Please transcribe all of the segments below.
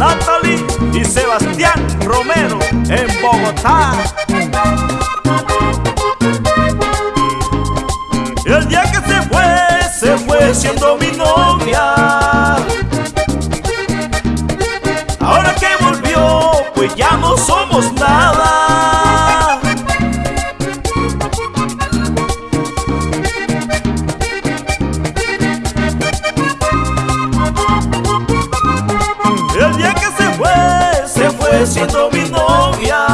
Natalie y Sebastián Romero en Bogotá. El día que se fue, se fue siendo mi novia. Ahora que volvió, pues ya no somos nada. Siendo mi novia.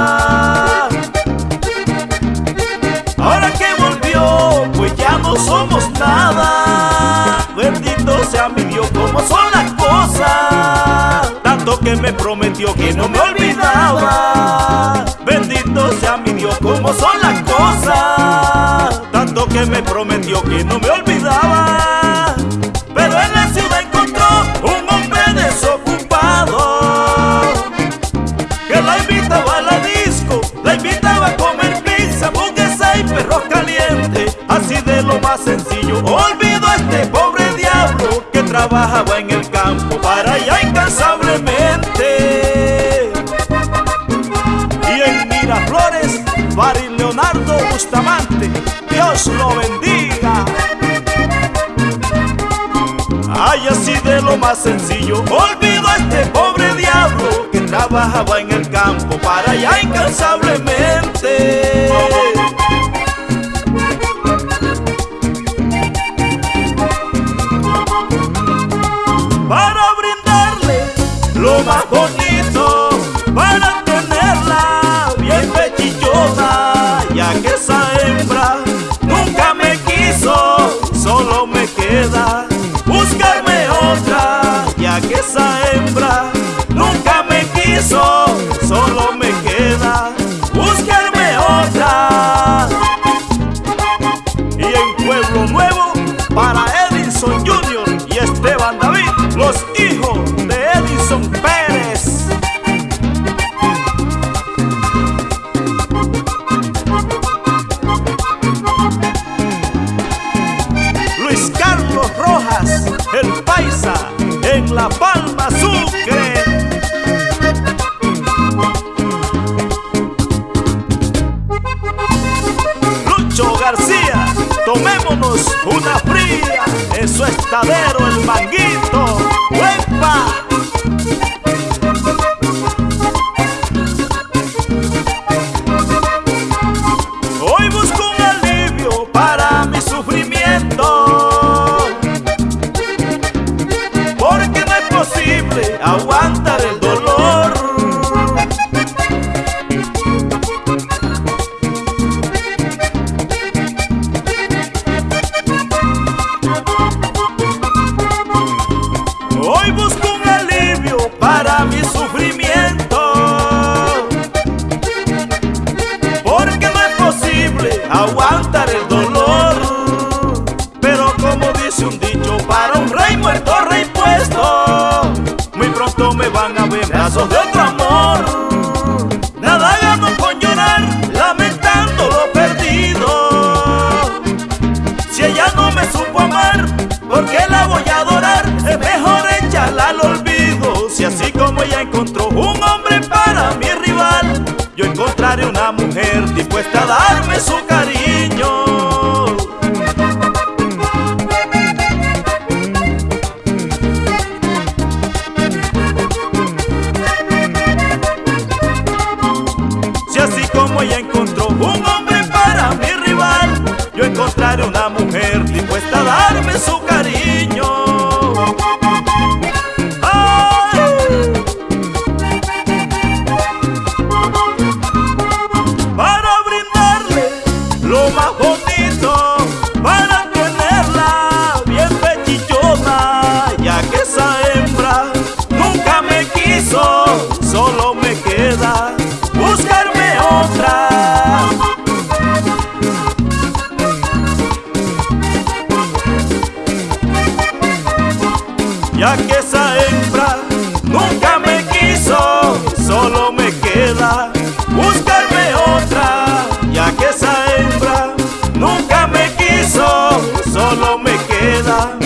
Ahora que volvió, pues ya no somos nada. Bendito sea mi Dios, como son las cosas. Tanto que me prometió que no me olvidaba. Bendito sea mi Dios, como son de lo más sencillo. Olvido a este pobre diablo que trabajaba en el campo para allá incansablemente. Y en Miraflores, Barry Leonardo Bustamante, Dios lo bendiga. Ay, así de lo más sencillo, olvido a este pobre diablo que trabajaba en el campo para allá incansablemente. Pueblo Nuevo, para Edison Jr. y Esteban David, los hijos de Edison Pérez. Luis Carlos Rojas, el paisa, en La Palma Sucre. Lucho García, tomémonos una fría en su estadero el manguito. ¡Huepa! Hoy busco un alivio para mi sufrimiento. Porque no es posible aguantar el dolor. Dispuesta a darme su cariño. Si así como ella encontró un hombre para mi rival, yo encontraré una mujer dispuesta a darme su ya que esa hembra nunca me quiso, solo me queda buscarme otra, ya que esa hembra nunca me quiso, solo me queda